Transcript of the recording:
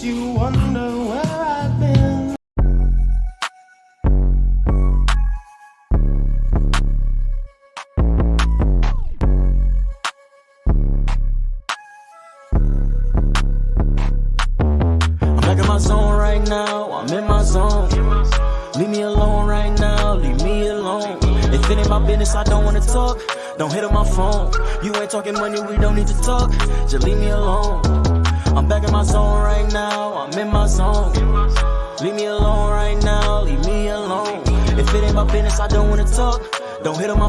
You wonder where I've been. I'm back in my zone right now, I'm in my zone. Leave me alone right now, leave me alone. If it ain't my business, I don't wanna talk. Don't hit on my phone. You ain't talking money, we don't need to talk. Just leave me alone. Back in my zone right now, I'm in my zone. Leave me alone right now, leave me alone. If it ain't my business, I don't wanna talk. Don't hit on my.